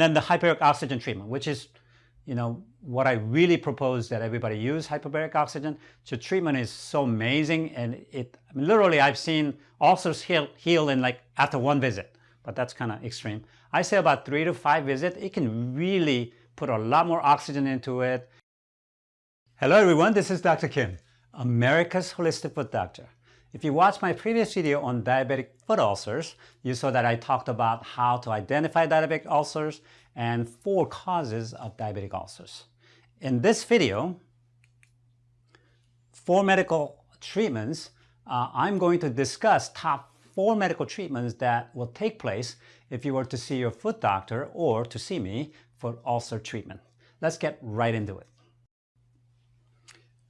And then the hyperbaric oxygen treatment, which is, you know, what I really propose that everybody use hyperbaric oxygen. The treatment is so amazing and it, I mean, literally I've seen ulcers heal, heal in like after one visit, but that's kind of extreme. I say about three to five visits, it can really put a lot more oxygen into it. Hello everyone, this is Dr. Kim, America's Holistic Foot Doctor. If you watched my previous video on diabetic foot ulcers, you saw that I talked about how to identify diabetic ulcers and four causes of diabetic ulcers. In this video, four medical treatments, uh, I'm going to discuss top four medical treatments that will take place if you were to see your foot doctor or to see me for ulcer treatment. Let's get right into it.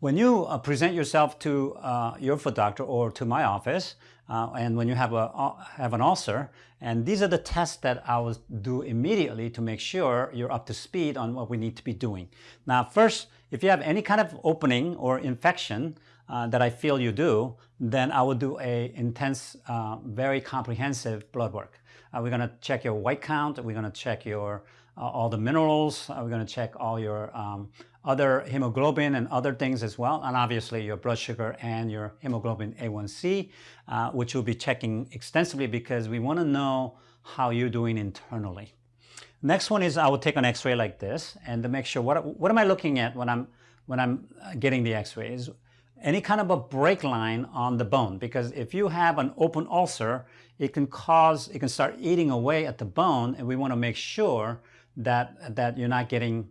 When you uh, present yourself to uh, your foot doctor or to my office, uh, and when you have, a, uh, have an ulcer, and these are the tests that I will do immediately to make sure you're up to speed on what we need to be doing. Now first, if you have any kind of opening or infection uh, that I feel you do, then I will do a intense, uh, very comprehensive blood work. we're going to check your white count, we're going to check your all the minerals, we're going to check all your um, other hemoglobin and other things as well, and obviously your blood sugar and your hemoglobin A1C, uh, which we'll be checking extensively because we want to know how you're doing internally. Next one is I will take an x-ray like this and to make sure what, what am I looking at when I'm, when I'm uh, getting the x-ray is any kind of a break line on the bone because if you have an open ulcer, it can cause, it can start eating away at the bone and we want to make sure that, that you're not getting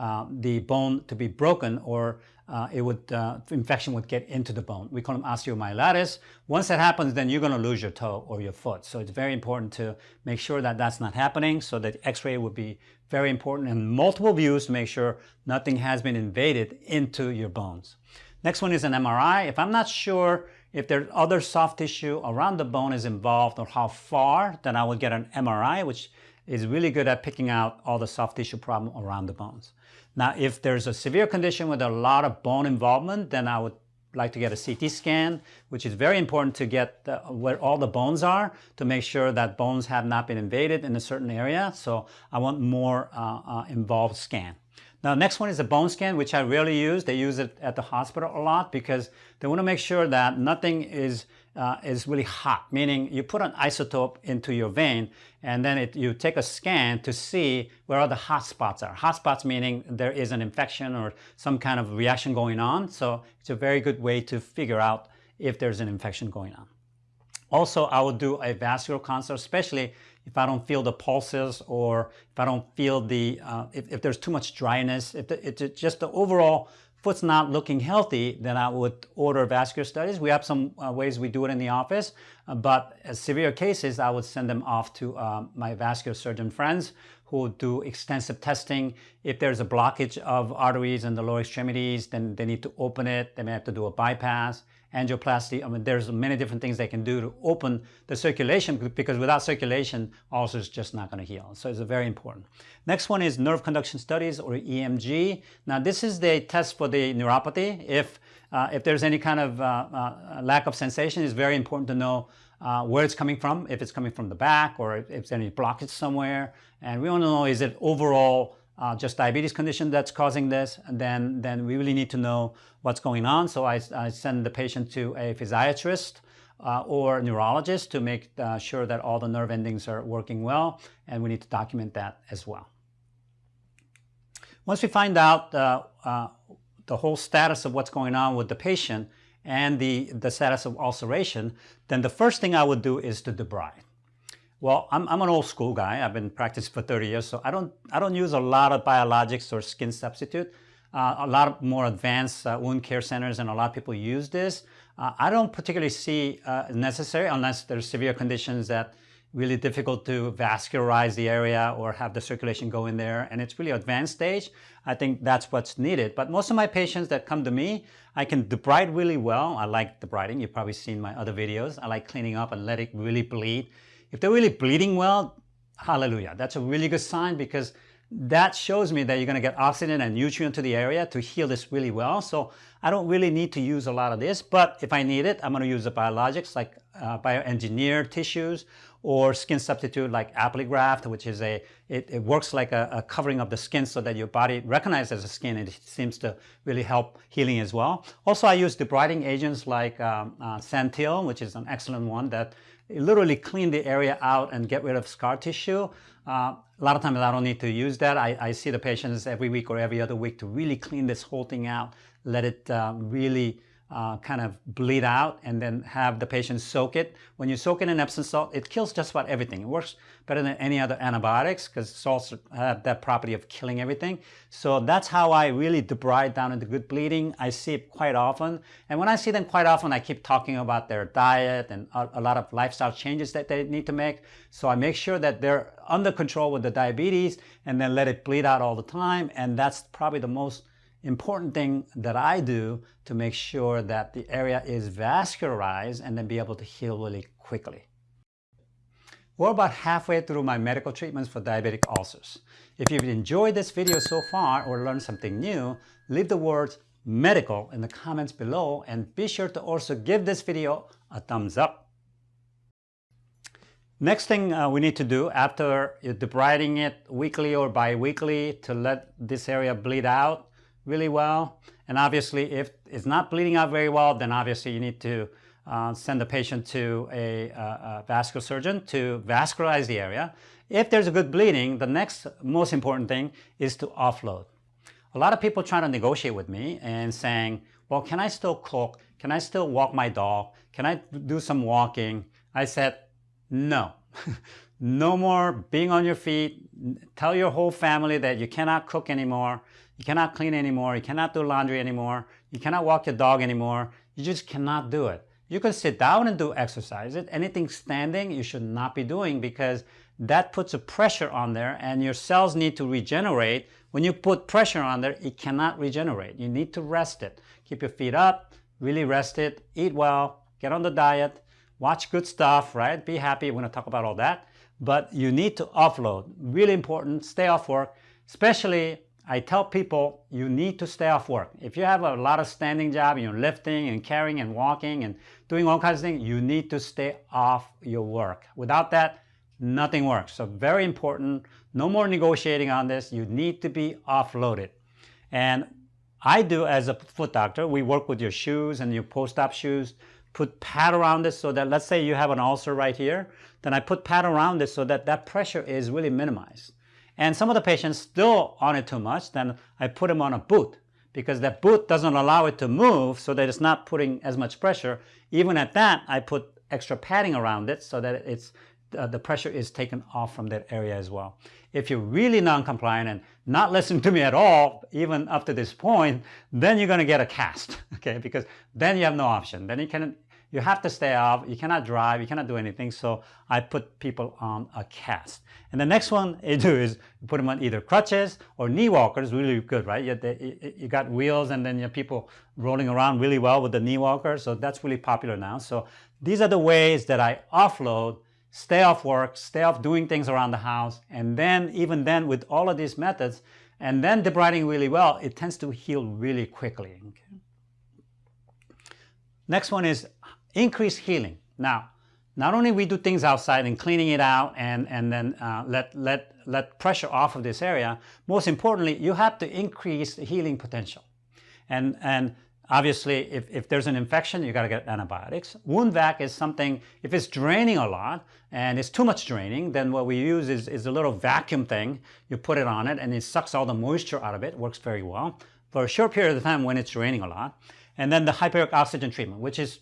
uh, the bone to be broken or uh, it would, uh, infection would get into the bone. We call them osteomyelitis. Once that happens, then you're going to lose your toe or your foot. So it's very important to make sure that that's not happening. So that x-ray would be very important and multiple views to make sure nothing has been invaded into your bones. Next one is an MRI. If I'm not sure if there's other soft tissue around the bone is involved or how far, then I would get an MRI, which is really good at picking out all the soft tissue problem around the bones. Now, if there's a severe condition with a lot of bone involvement, then I would like to get a CT scan, which is very important to get the, where all the bones are to make sure that bones have not been invaded in a certain area. So I want more uh, uh, involved scan. Now, next one is a bone scan, which I rarely use. They use it at the hospital a lot because they want to make sure that nothing is uh, is really hot, meaning you put an isotope into your vein and then it, you take a scan to see where all the hot spots are. Hot spots meaning there is an infection or some kind of reaction going on. So it's a very good way to figure out if there's an infection going on. Also, I will do a vascular consult, especially if I don't feel the pulses or if I don't feel the, uh, if, if, there's too much dryness, if the, it's just the overall foot's not looking healthy, then I would order vascular studies. We have some uh, ways we do it in the office, uh, but severe cases, I would send them off to uh, my vascular surgeon friends who do extensive testing. If there's a blockage of arteries in the lower extremities, then they need to open it. They may have to do a bypass angioplasty. I mean, there's many different things they can do to open the circulation because without circulation, ulcers just not going to heal. So it's very important. Next one is nerve conduction studies or EMG. Now, this is the test for the neuropathy. If, uh, if there's any kind of uh, uh, lack of sensation, it's very important to know uh, where it's coming from, if it's coming from the back or if there's any blockage somewhere. And we want to know, is it overall uh, just diabetes condition that's causing this, then, then we really need to know what's going on. So I, I send the patient to a physiatrist uh, or neurologist to make uh, sure that all the nerve endings are working well, and we need to document that as well. Once we find out uh, uh, the whole status of what's going on with the patient and the, the status of ulceration, then the first thing I would do is to debride. Well, I'm, I'm, an old school guy. I've been practicing for 30 years, so I don't, I don't use a lot of biologics or skin substitute. Uh, a lot of more advanced uh, wound care centers and a lot of people use this. Uh, I don't particularly see uh, necessary unless there's severe conditions that really difficult to vascularize the area or have the circulation go in there and it's really advanced stage. I think that's what's needed. But most of my patients that come to me, I can debride really well. I like debriding. You've probably seen my other videos. I like cleaning up and let it really bleed. If they're really bleeding well, hallelujah. That's a really good sign because that shows me that you're going to get oxygen and nutrient to the area to heal this really well. So I don't really need to use a lot of this, but if I need it, I'm going to use the biologics like uh, bioengineered tissues or skin substitute like Apligraf, which is a, it, it works like a, a, covering of the skin so that your body recognizes the skin and it seems to really help healing as well. Also, I use debriding agents like um, uh, Santyl, which is an excellent one that literally clean the area out and get rid of scar tissue. Uh, a lot of times I don't need to use that. I, I, see the patients every week or every other week to really clean this whole thing out, let it uh, really uh, kind of bleed out and then have the patient soak it. When you soak it in Epsom salt, it kills just about everything. It works better than any other antibiotics because salts have that property of killing everything. So that's how I really debride down into good bleeding. I see it quite often. And when I see them quite often, I keep talking about their diet and a, a lot of lifestyle changes that they need to make. So I make sure that they're under control with the diabetes and then let it bleed out all the time. And that's probably the most important thing that I do to make sure that the area is vascularized and then be able to heal really quickly. We're about halfway through my medical treatments for diabetic ulcers. If you've enjoyed this video so far or learned something new, leave the words medical in the comments below and be sure to also give this video a thumbs up. Next thing uh, we need to do after debriding it weekly or bi-weekly to let this area bleed out really well. And obviously, if it's not bleeding out very well, then obviously you need to uh, send the patient to a, a, a, vascular surgeon to vascularize the area. If there's a good bleeding, the next most important thing is to offload. A lot of people try to negotiate with me and saying, well, can I still cook? Can I still walk my dog? Can I do some walking? I said, no. no more being on your feet. Tell your whole family that you cannot cook anymore. You cannot clean anymore. You cannot do laundry anymore. You cannot walk your dog anymore. You just cannot do it. You can sit down and do exercise. It Anything standing you should not be doing because that puts a pressure on there and your cells need to regenerate. When you put pressure on there, it cannot regenerate. You need to rest it. Keep your feet up, really rest it, eat well, get on the diet, watch good stuff, right? Be happy. We're going to talk about all that. But you need to offload. Really important. Stay off work, especially I tell people you need to stay off work. If you have a lot of standing job, you're lifting and carrying and walking and doing all kinds of things, you need to stay off your work. Without that, nothing works. So very important, no more negotiating on this. You need to be offloaded. And I do as a foot doctor, we work with your shoes and your post-op shoes, put pad around it so that let's say you have an ulcer right here, then I put pad around it so that that pressure is really minimized and some of the patients still on it too much, then I put them on a boot because that boot doesn't allow it to move so that it's not putting as much pressure. Even at that, I put extra padding around it so that it's uh, the pressure is taken off from that area as well. If you're really non-compliant and not listening to me at all, even up to this point, then you're going to get a cast, okay? Because then you have no option. Then you can you have to stay off. You cannot drive. You cannot do anything. So I put people on a cast. And the next one I do is put them on either crutches or knee walkers. Really good, right? You, you got wheels and then you have people rolling around really well with the knee walker. So that's really popular now. So these are the ways that I offload, stay off work, stay off doing things around the house. And then even then with all of these methods, and then debriding really well, it tends to heal really quickly. Okay. Next one is increase healing. Now, not only we do things outside and cleaning it out and, and then uh, let, let, let pressure off of this area, most importantly, you have to increase the healing potential. And, and obviously, if, if there's an infection, you got to get antibiotics. Wound vac is something, if it's draining a lot and it's too much draining, then what we use is, is a little vacuum thing. You put it on it and it sucks all the moisture out of it, works very well for a short period of time when it's draining a lot. And then the hyperbaric oxygen treatment, which is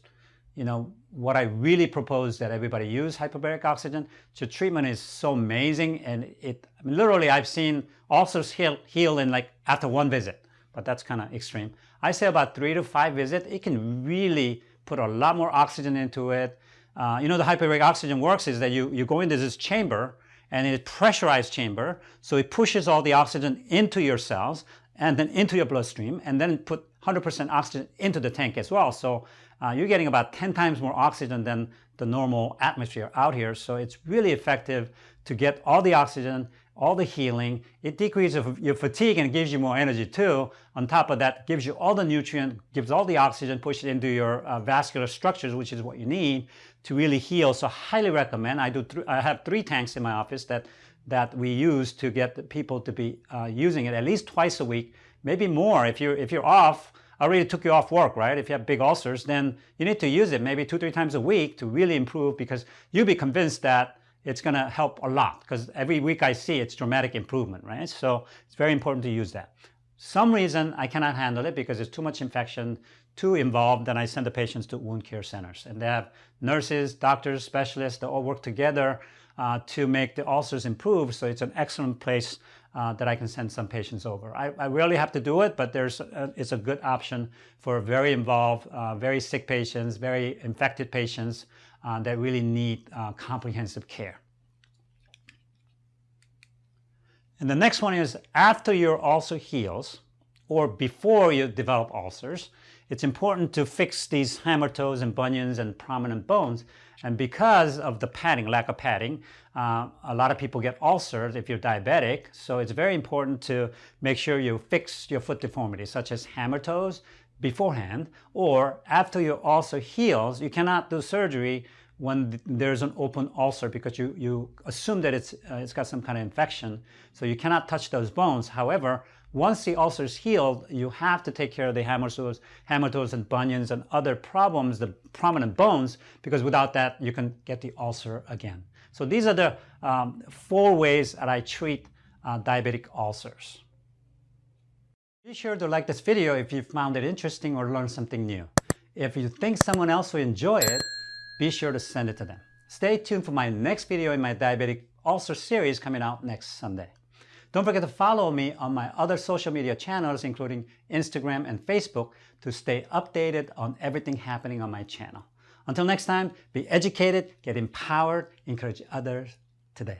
you know, what I really propose that everybody use hyperbaric oxygen. So treatment is so amazing and it, I mean, literally I've seen ulcers heal, heal in like after one visit, but that's kind of extreme. I say about three to five visits, it can really put a lot more oxygen into it. Uh, you know, the hyperbaric oxygen works is that you, you go into this chamber and it's pressurized chamber. So it pushes all the oxygen into your cells and then into your bloodstream and then put 100% oxygen into the tank as well. So uh, you're getting about 10 times more oxygen than the normal atmosphere out here. So it's really effective to get all the oxygen, all the healing. It decreases your fatigue and gives you more energy too. On top of that, gives you all the nutrient, gives all the oxygen, push it into your uh, vascular structures, which is what you need to really heal. So highly recommend. I do. I have three tanks in my office that that we use to get people to be uh, using it at least twice a week, maybe more. If you're if you're off, I already took you off work, right? If you have big ulcers, then you need to use it maybe two, three times a week to really improve because you'll be convinced that it's going to help a lot because every week I see it's dramatic improvement, right? So it's very important to use that. Some reason I cannot handle it because it's too much infection, too involved, then I send the patients to wound care centers. And they have nurses, doctors, specialists, they all work together uh, to make the ulcers improve. So it's an excellent place uh, that I can send some patients over. I, I rarely have to do it, but there's a, it's a good option for very involved, uh, very sick patients, very infected patients uh, that really need uh, comprehensive care. And the next one is after your ulcer heals or before you develop ulcers, it's important to fix these hammer toes and bunions and prominent bones. And because of the padding, lack of padding, uh, a lot of people get ulcers if you're diabetic. So it's very important to make sure you fix your foot deformities, such as hammer toes, beforehand or after your ulcer heals, you cannot do surgery when there's an open ulcer because you, you assume that it's, uh, it's got some kind of infection. So you cannot touch those bones. However, once the ulcer is healed, you have to take care of the hammer toes, hammer toes and bunions and other problems, the prominent bones, because without that, you can get the ulcer again. So these are the um, four ways that I treat uh, diabetic ulcers. Be sure to like this video if you found it interesting or learned something new. If you think someone else will enjoy it, be sure to send it to them. Stay tuned for my next video in my diabetic ulcer series coming out next Sunday. Don't forget to follow me on my other social media channels, including Instagram and Facebook, to stay updated on everything happening on my channel. Until next time, be educated, get empowered, encourage others today.